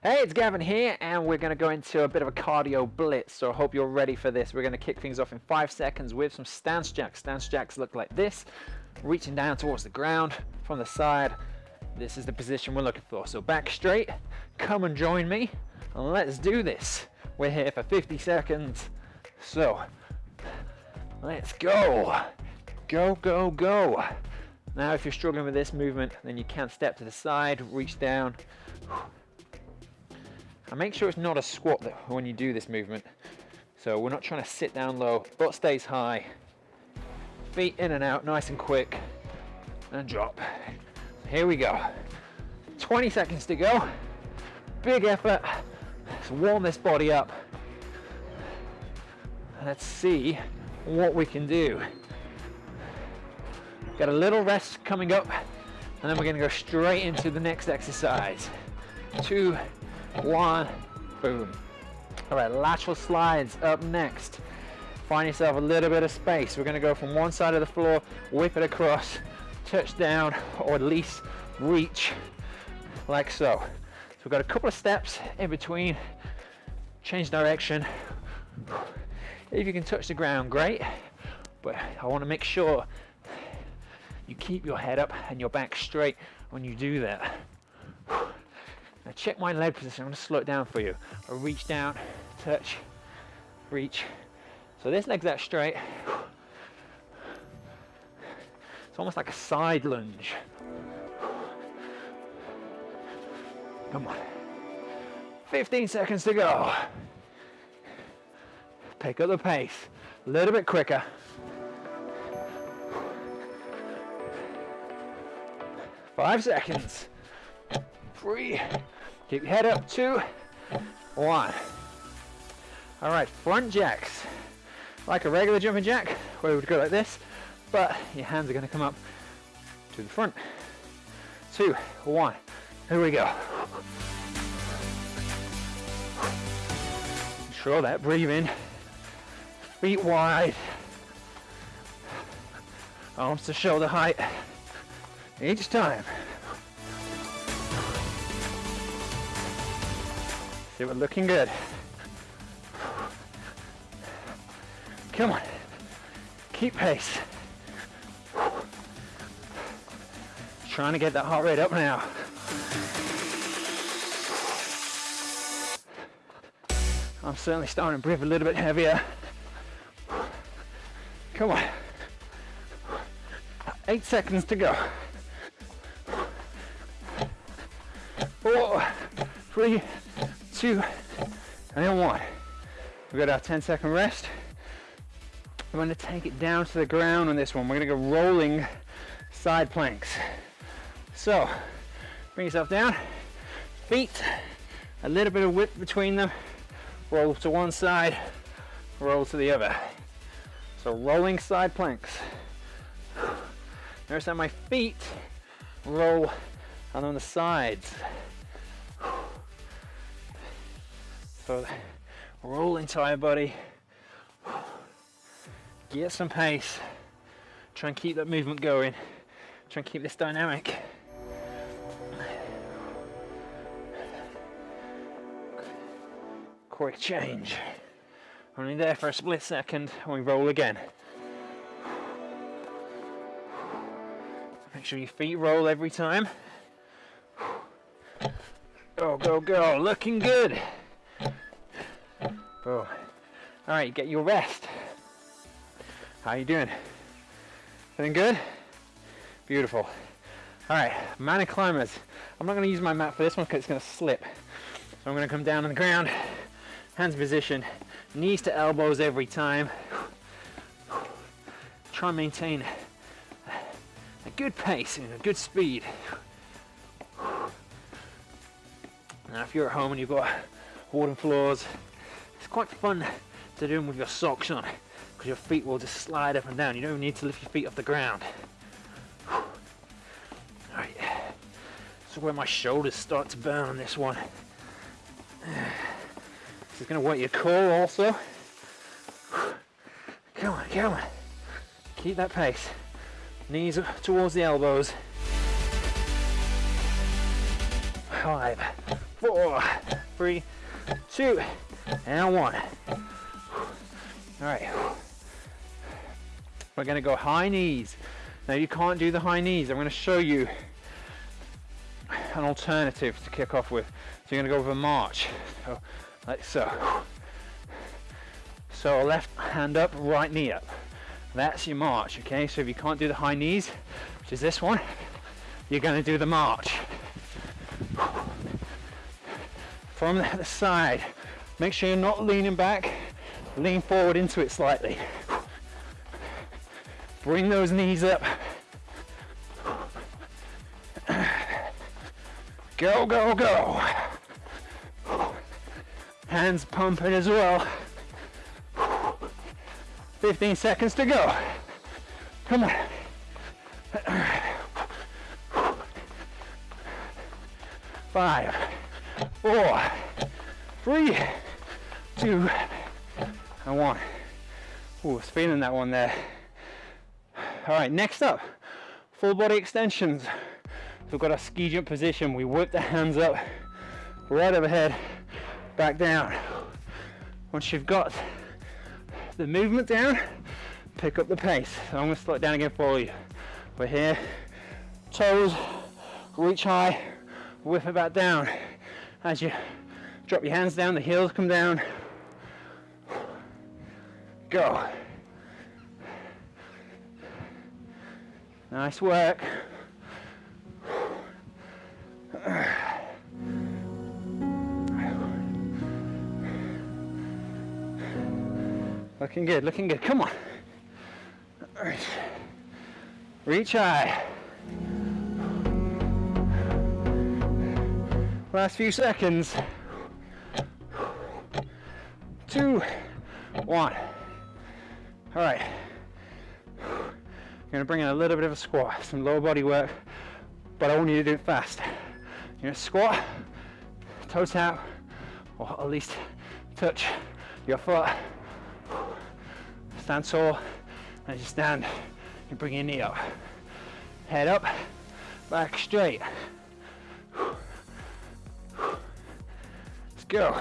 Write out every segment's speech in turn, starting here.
Hey, it's Gavin here, and we're going to go into a bit of a cardio blitz. So I hope you're ready for this. We're going to kick things off in five seconds with some stance jacks. Stance jacks look like this, reaching down towards the ground from the side. This is the position we're looking for. So back straight, come and join me, and let's do this. We're here for 50 seconds. So let's go. Go, go, go. Now, if you're struggling with this movement, then you can step to the side, reach down, and make sure it's not a squat that when you do this movement. So we're not trying to sit down low, butt stays high, feet in and out, nice and quick, and drop. Here we go. 20 seconds to go. Big effort. Let's warm this body up. Let's see what we can do. Got a little rest coming up, and then we're gonna go straight into the next exercise. Two, one, boom. All right, lateral slides up next. Find yourself a little bit of space. We're gonna go from one side of the floor, whip it across, touch down, or at least reach like so. So we've got a couple of steps in between, change direction. If you can touch the ground, great, but I wanna make sure you keep your head up and your back straight when you do that. Now check my leg position, I'm gonna slow it down for you. I reach down, touch, reach. So this leg's out straight. It's almost like a side lunge. Come on. 15 seconds to go. Pick up the pace, a little bit quicker. Five seconds. Three, Keep your head up, two, one. All right, front jacks. Like a regular jumping jack, where we would go like this, but your hands are gonna come up to the front. Two, one, here we go. Control that, breathing. Feet wide. Arms to shoulder height. Each time. See, we're looking good. Come on. Keep pace. Trying to get that heart rate up now. I'm certainly starting to breathe a little bit heavier. Come on. Eight seconds to go. Four, three, two, and then one. We've got our 10 second rest. I'm gonna take it down to the ground on this one. We're gonna go rolling side planks. So, bring yourself down, feet, a little bit of width between them, roll to one side, roll to the other. So rolling side planks. Notice that my feet roll on the sides. So roll entire body, get some pace, try and keep that movement going, try and keep this dynamic. Quick change. Only there for a split second and we roll again. Make sure your feet roll every time. Go, go, go, looking good. Oh. All right, get your rest. How you doing? Feeling good? Beautiful. All right, mountain climbers. I'm not gonna use my mat for this one because it's gonna slip. So I'm gonna come down on the ground, hands position, knees to elbows every time. Try and maintain a good pace and a good speed. Now if you're at home and you've got wooden floors, it's quite fun to do them with your socks on because your feet will just slide up and down. You don't need to lift your feet off the ground. Alright, so where my shoulders start to burn on this one. This is going to work your core also. Come on, come on. Keep that pace. Knees towards the elbows. Five, four, three, two, and one. All right. We're gonna go high knees. Now you can't do the high knees. I'm gonna show you an alternative to kick off with. So you're gonna go with a march. So, like so. So left hand up, right knee up. That's your march, okay? So if you can't do the high knees, which is this one, you're gonna do the march. From the side, make sure you're not leaning back, lean forward into it slightly. Bring those knees up. Go, go, go. Hands pumping as well. 15 seconds to go. Come on. Five, four, three, two, and one. Ooh, was feeling that one there. All right, next up, full body extensions. So we've got our ski jump position. We whip the hands up, right overhead, back down. Once you've got the movement down, pick up the pace. So I'm gonna slow it down again for you. We're here, toes, reach high, whip it back down. As you drop your hands down, the heels come down. Go. Nice work. Looking good, looking good. Come on. Reach high. Last few seconds. Two, one. All right. I'm gonna bring in a little bit of a squat, some lower body work, but I want you to do it fast. You're gonna squat, toes out, or at least touch your foot stand tall. As you stand, you bring your knee up. Head up, back straight. Let's go.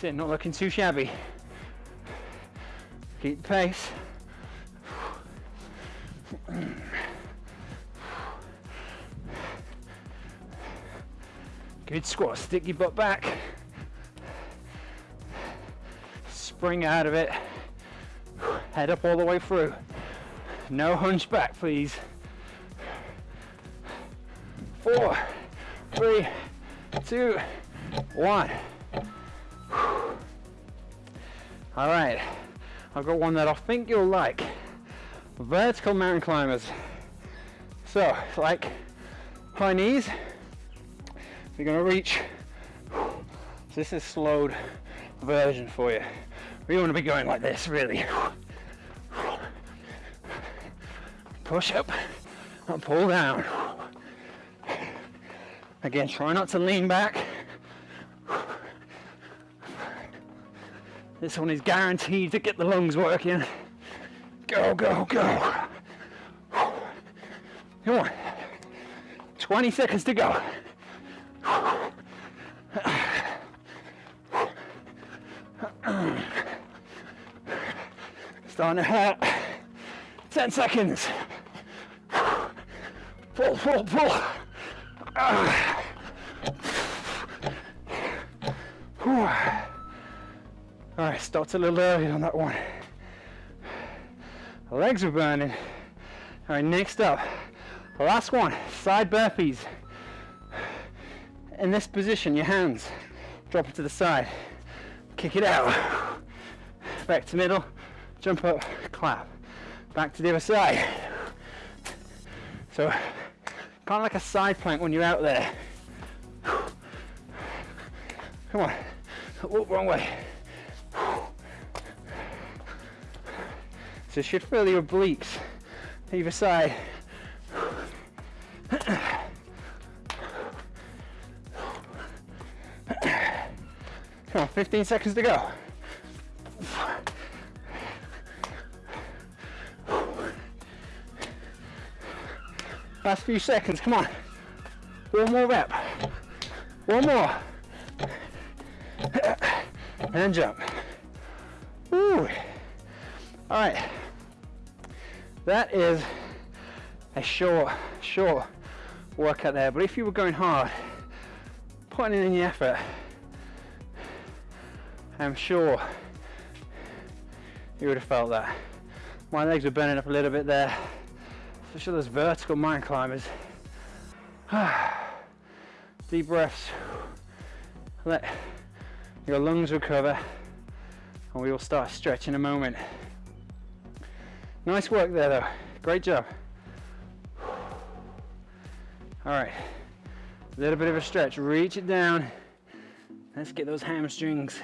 Sit, not looking too shabby. Keep the pace. Good squat, stick your butt back spring out of it. Head up all the way through. No hunchback, please. Four, three, two, one. All right, I've got one that I think you'll like. Vertical mountain climbers. So, like high knees, you're gonna reach. So this is slowed version for you. We want to be going like this, really. Push up and pull down. Again, try not to lean back. This one is guaranteed to get the lungs working. Go, go, go. Come on. 20 seconds to go. Starting to hurt. 10 seconds. Pull, pull, pull. All right, stopped a little early on that one. legs are burning. All right, next up, last one, side burpees. In this position, your hands drop it to the side, kick it out, back to middle, jump up, clap. Back to the other side. So, kind of like a side plank when you're out there. Come on, oh, wrong way. So should feel your obliques either side. Come on, 15 seconds to go. Last few seconds, come on. One more rep. One more. And jump. Woo. All right. That is a short, short workout there. But if you were going hard, putting in the effort, I'm sure you would have felt that. My legs were burning up a little bit there, especially those vertical mountain climbers. Deep breaths. Let your lungs recover and we will start stretching in a moment. Nice work there though. Great job. All right, a little bit of a stretch. Reach it down. Let's get those hamstrings.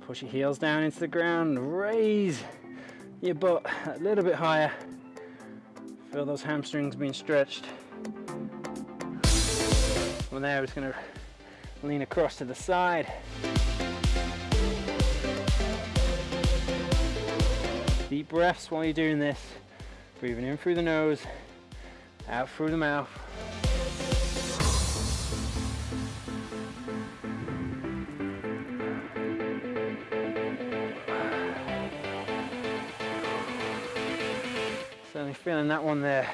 Push your heels down into the ground. Raise your butt a little bit higher. Feel those hamstrings being stretched. From there, we're just gonna lean across to the side. Breaths while you're doing this. Breathing in through the nose, out through the mouth. Certainly feeling that one there.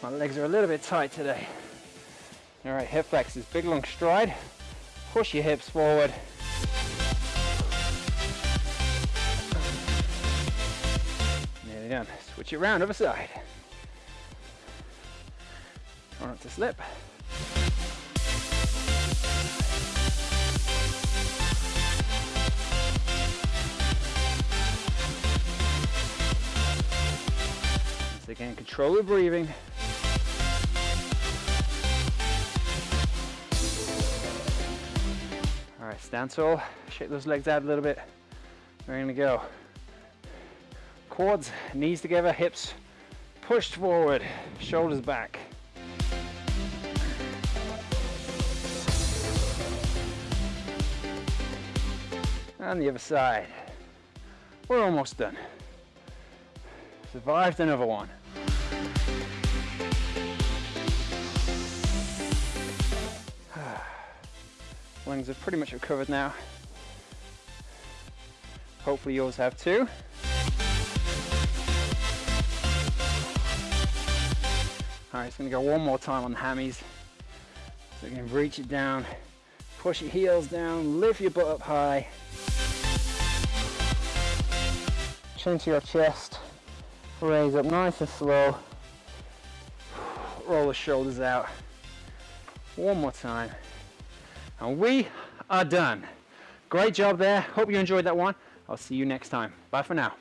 My legs are a little bit tight today. All right, hip flexors, big long stride. Push your hips forward. Nearly done. Switch it around, other side. Try not to slip. Once again, control your breathing. All right, stand tall, shake those legs out a little bit. We're gonna go. Quads, knees together, hips pushed forward, shoulders back. And the other side. We're almost done. Survived another one. Lungs have pretty much recovered now. Hopefully yours have too. So gonna go one more time on the hammies. So you can reach it down, push your heels down, lift your butt up high. Chin to your chest, raise up nice and slow. Roll the shoulders out. One more time. And we are done. Great job there. Hope you enjoyed that one. I'll see you next time. Bye for now.